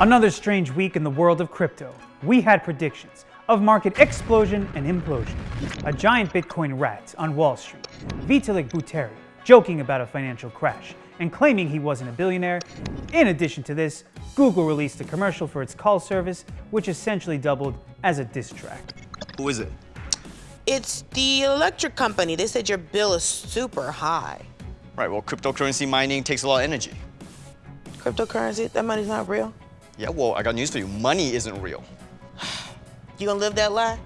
Another strange week in the world of crypto. We had predictions of market explosion and implosion. A giant Bitcoin rat on Wall Street, Vitalik Buterin, joking about a financial crash and claiming he wasn't a billionaire. In addition to this, Google released a commercial for its call service, which essentially doubled as a diss track. Who is it? It's the electric company. They said your bill is super high. Right, well, cryptocurrency mining takes a lot of energy. Cryptocurrency? That money's not real? Yeah, well, I got news for you. Money isn't real. You gonna live that lie?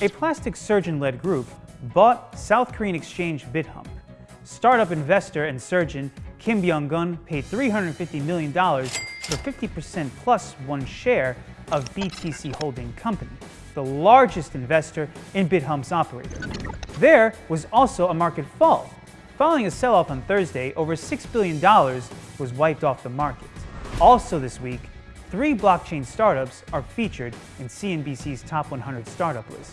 A plastic surgeon-led group bought South Korean exchange Bithumb. Startup investor and surgeon Kim Byung-gun paid $350 million for 50% plus one share of BTC Holding Company, the largest investor in Bithumb's operator. There was also a market fall. Following a sell-off on Thursday, over $6 billion was wiped off the market. Also this week, three blockchain startups are featured in CNBC's Top 100 Startup list.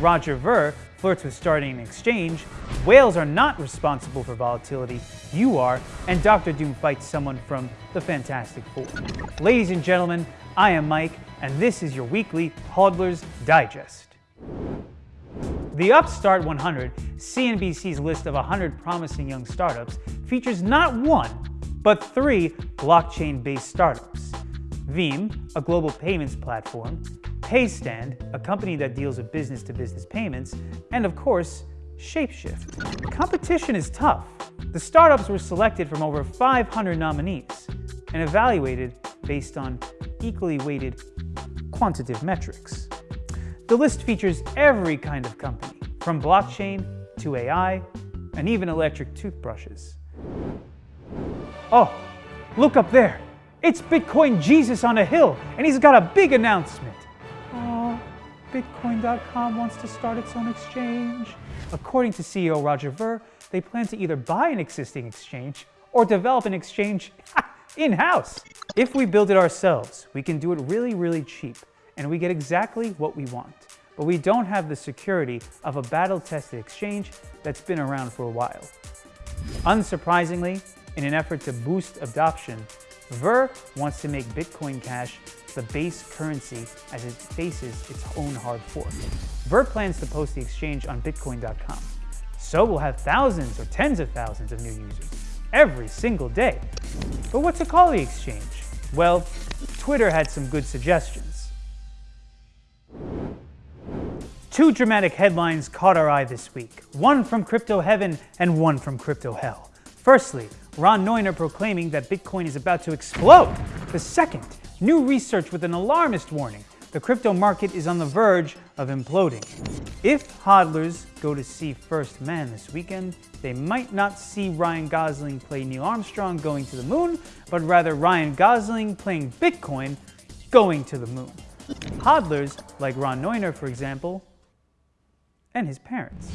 Roger Ver flirts with starting an exchange, whales are not responsible for volatility, you are, and Dr. Doom fights someone from the Fantastic Four. Ladies and gentlemen, I am Mike, and this is your weekly Hodler's Digest. The Upstart 100, CNBC's list of 100 promising young startups, features not one, but three blockchain-based startups. Veem, a global payments platform, Paystand, a company that deals with business-to-business -business payments, and of course, Shapeshift. Competition is tough. The startups were selected from over 500 nominees and evaluated based on equally weighted quantitative metrics. The list features every kind of company, from blockchain to AI, and even electric toothbrushes. Oh, look up there. It's Bitcoin Jesus on a hill, and he's got a big announcement. Oh, Bitcoin.com wants to start its own exchange. According to CEO Roger Ver, they plan to either buy an existing exchange or develop an exchange in-house. If we build it ourselves, we can do it really, really cheap, and we get exactly what we want. But we don't have the security of a battle-tested exchange that's been around for a while. Unsurprisingly, in an effort to boost adoption, Ver wants to make Bitcoin Cash the base currency as it faces its own hard fork. Ver plans to post the exchange on Bitcoin.com. So we'll have thousands or tens of thousands of new users every single day. But what to call the exchange? Well, Twitter had some good suggestions. Two dramatic headlines caught our eye this week, one from crypto heaven and one from crypto hell. Firstly, Ran Neuner proclaiming that Bitcoin is about to explode. The second, new research with an alarmist warning. The crypto market is on the verge of imploding. If hodlers go to see First Man this weekend, they might not see Ryan Gosling play Neil Armstrong going to the moon, but rather Ryan Gosling playing Bitcoin going to the moon. Hodlers, like Ran Neuner, for example, and his parents.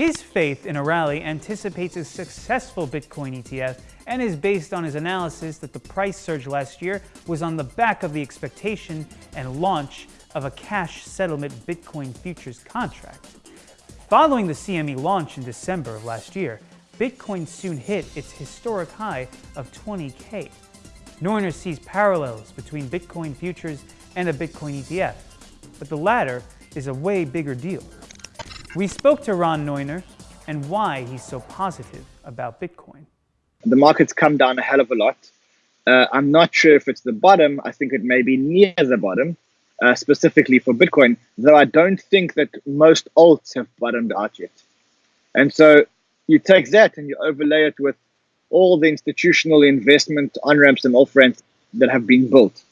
His faith in a rally anticipates a successful Bitcoin ETF and is based on his analysis that the price surge last year was on the back of the expectation and launch of a cash settlement Bitcoin futures contract. Following the CME launch in December of last year, Bitcoin soon hit its historic high of 20K. Neuner sees parallels between Bitcoin futures and a Bitcoin ETF, but the latter is a way bigger deal. We spoke to Ran Neuner and why he's so positive about Bitcoin. The market's come down a hell of a lot. Uh, I'm not sure if it's the bottom. I think it may be near the bottom, uh, specifically for Bitcoin, though I don't think that most alts have bottomed out yet. And so you take that and you overlay it with all the institutional investment on ramps and off ramps that have been built.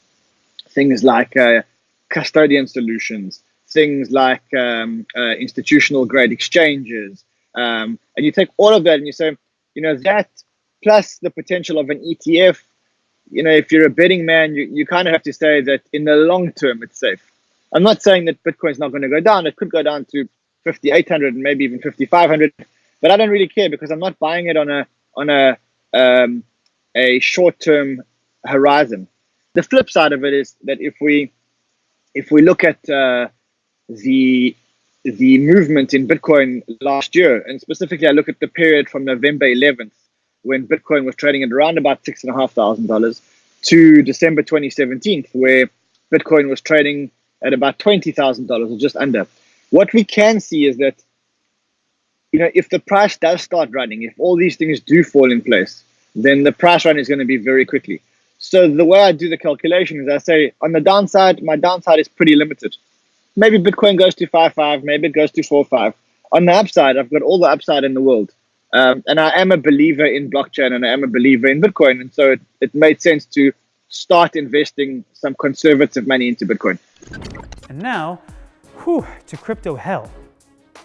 Things like uh, custodian solutions, things like um, uh, institutional grade exchanges. Um, and you take all of that and you say, you know, that plus the potential of an ETF, you know, if you're a betting man, you, you kind of have to say that in the long term, it's safe. I'm not saying that Bitcoin's not going to go down. It could go down to 5,800 and maybe even 5,500, but I don't really care because I'm not buying it on a on a um, a short term horizon. The flip side of it is that if we if we look at uh, the the movement in Bitcoin last year, and specifically I look at the period from November 11th when Bitcoin was trading at around about six and a half thousand dollars to December 2017, where Bitcoin was trading at about twenty thousand dollars or just under. What we can see is that you know if the price does start running, if all these things do fall in place, then the price run is going to be very quickly. So the way I do the calculation is I say on the downside, my downside is pretty limited. Maybe Bitcoin goes to five five, maybe it goes to four five. On the upside, I've got all the upside in the world. Um, and I am a believer in blockchain and I am a believer in Bitcoin. And so it, it made sense to start investing some conservative money into Bitcoin. And now, whew, to crypto hell.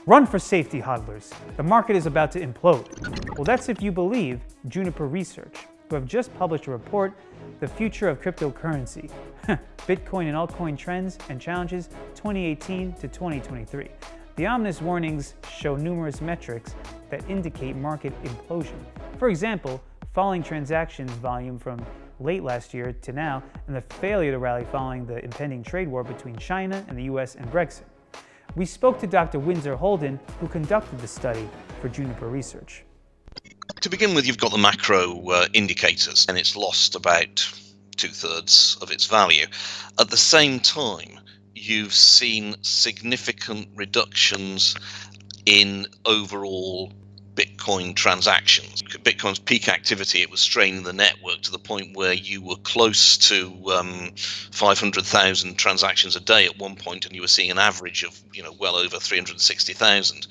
Run for safety, hodlers. The market is about to implode. Well, that's if you believe Juniper Research, who have just published a report, The Future of Cryptocurrency, Bitcoin and altcoin trends and challenges 2018 to 2023. The ominous warnings show numerous metrics that indicate market implosion. For example, falling transactions volume from late last year to now, and the failure to rally following the impending trade war between China and the US and Brexit. We spoke to Dr. Windsor Holden, who conducted the study for Juniper Research. To begin with, you've got the macro uh, indicators, and it's lost about two thirds of its value. At the same time, you've seen significant reductions in overall Bitcoin transactions. Bitcoin's peak activity, it was straining the network to the point where you were close to um, 500,000 transactions a day at one point, and you were seeing an average of, you know, well over 360,000.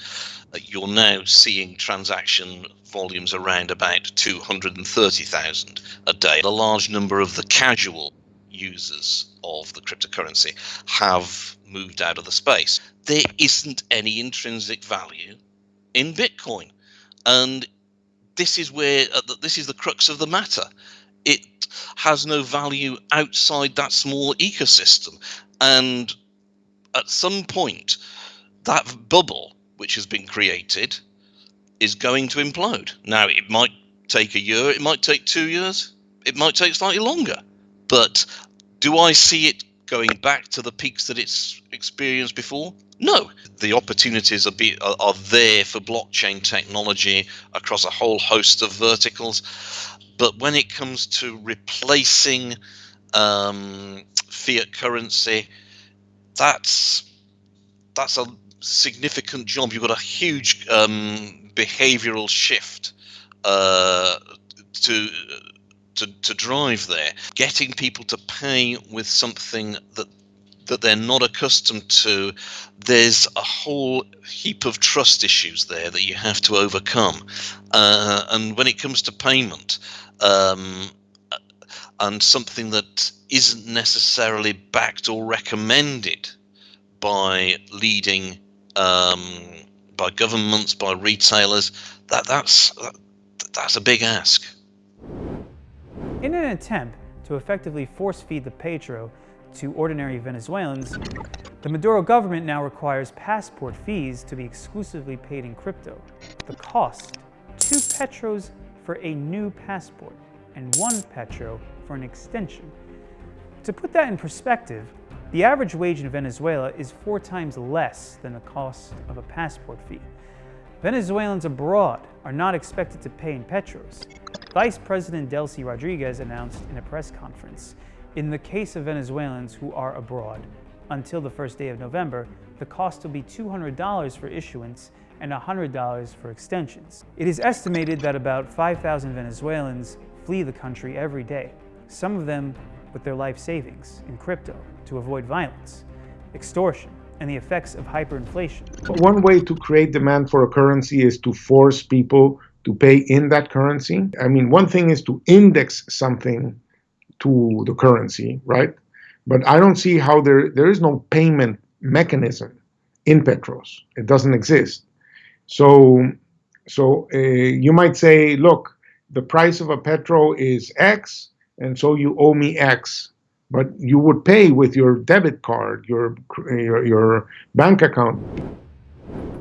You're now seeing transaction volumes around about 230,000 a day. A large number of the casual users of the cryptocurrency have moved out of the space. There isn't any intrinsic value in Bitcoin. And this is where uh, this is the crux of the matter. It has no value outside that small ecosystem. And at some point, that bubble which has been created is going to implode. Now, it might take a year, it might take two years, it might take slightly longer. But do I see it going back to the peaks that it's experienced before? No. The opportunities are, be, are, there for blockchain technology across a whole host of verticals. But when it comes to replacing um, fiat currency, that's that's a significant job. You've got a huge um, behavioral shift uh, to to, to drive there, getting people to pay with something that that they're not accustomed to, there's a whole heap of trust issues there that you have to overcome. Uh, and when it comes to payment, um, and something that isn't necessarily backed or recommended by leading um, by governments, by retailers, that that's that, that's a big ask. In an attempt to effectively force feed the petro to ordinary Venezuelans, the Maduro government now requires passport fees to be exclusively paid in crypto. The cost, two petros for a new passport and one petro for an extension. To put that in perspective, the average wage in Venezuela is four times less than the cost of a passport fee. Venezuelans abroad are not expected to pay in petros, Vice President Delcy Rodriguez announced in a press conference, in the case of Venezuelans who are abroad, until the first day of November, the cost will be $200 for issuance and $100 for extensions. It is estimated that about 5,000 Venezuelans flee the country every day, some of them with their life savings in crypto to avoid violence, extortion, and the effects of hyperinflation. One way to create demand for a currency is to force people to pay in that currency. I mean, one thing is to index something to the currency, right? But I don't see how there there is no payment mechanism in Petros. It doesn't exist. So, so uh, you might say, look, the price of a Petro is X, and so you owe me X. But you would pay with your debit card, your your, your bank account.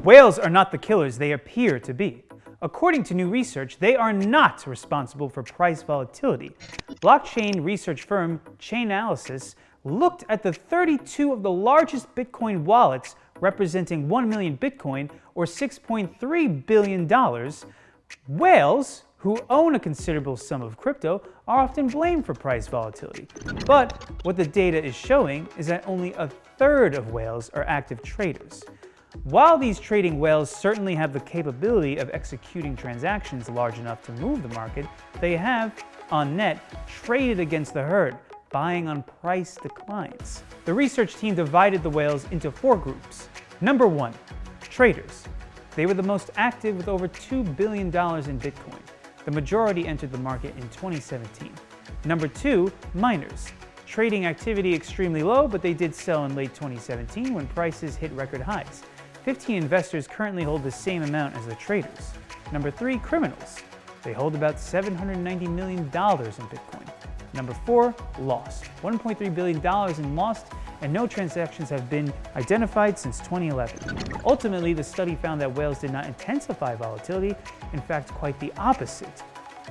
Whales are not the killers they appear to be. According to new research, they are not responsible for price volatility. Blockchain research firm Chainalysis looked at the 32 of the largest Bitcoin wallets representing 1 million Bitcoin or $6.3 billion. Whales, who own a considerable sum of crypto are often blamed for price volatility. But what the data is showing is that only a third of whales are active traders. While these trading whales certainly have the capability of executing transactions large enough to move the market, they have, on net, traded against the herd, buying on price declines. The research team divided the whales into four groups. Number one, traders. They were the most active with over $2 billion in Bitcoin. The majority entered the market in 2017. Number two, miners. Trading activity extremely low, but they did sell in late 2017 when prices hit record highs. 15 investors currently hold the same amount as the traders. Number three, criminals. They hold about $790 million in Bitcoin. Number four, lost. $1.3 billion in lost, and no transactions have been identified since 2011. Ultimately, the study found that whales did not intensify volatility, in fact, quite the opposite.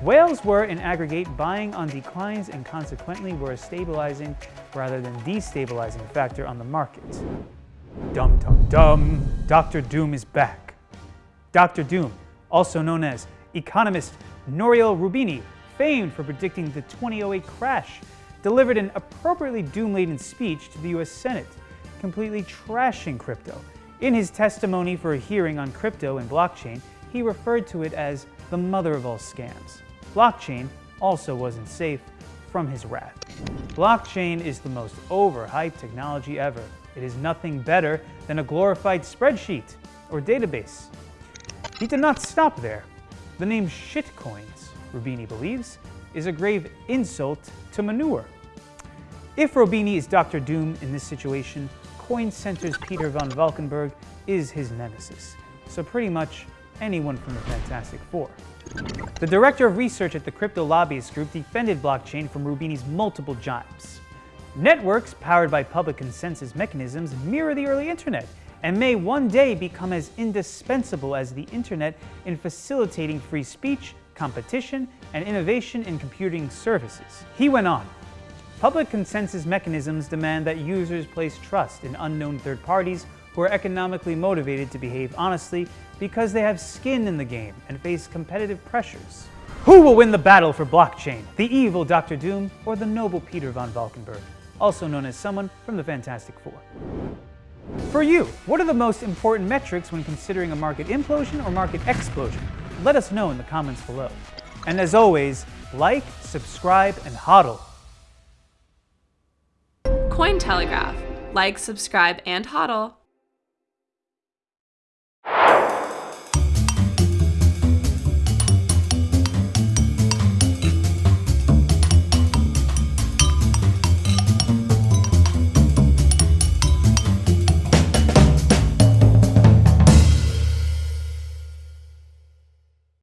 Whales were, in aggregate, buying on declines and consequently were a stabilizing rather than destabilizing factor on the market. Dum dum dum, Dr. Doom is back. Dr. Doom, also known as economist Nouriel Roubini, famed for predicting the 2008 crash, delivered an appropriately doom-laden speech to the US Senate, completely trashing crypto. In his testimony for a hearing on crypto and blockchain, he referred to it as the mother of all scams. Blockchain also wasn't safe from his wrath. Blockchain is the most overhyped technology ever. It is nothing better than a glorified spreadsheet or database. He did not stop there. The name shitcoins, Roubini believes, is a grave insult to manure. If Roubini is Dr. Doom in this situation, Coin Center's Peter von Valkenburgh is his nemesis. So pretty much anyone from the Fantastic Four. The director of research at the Crypto Lobbyist Group defended blockchain from Roubini's multiple jibes. Networks powered by public consensus mechanisms mirror the early internet and may one day become as indispensable as the internet in facilitating free speech, competition, and innovation in computing services. He went on, Public consensus mechanisms demand that users place trust in unknown third parties who are economically motivated to behave honestly because they have skin in the game and face competitive pressures. Who will win the battle for blockchain? The evil Dr. Doom or the noble Peter von Valkenburgh? also known as someone from the Fantastic Four. For you, what are the most important metrics when considering a market implosion or market explosion? Let us know in the comments below. And as always, like, subscribe, and hodl. Cointelegraph. Like, subscribe, and hodl.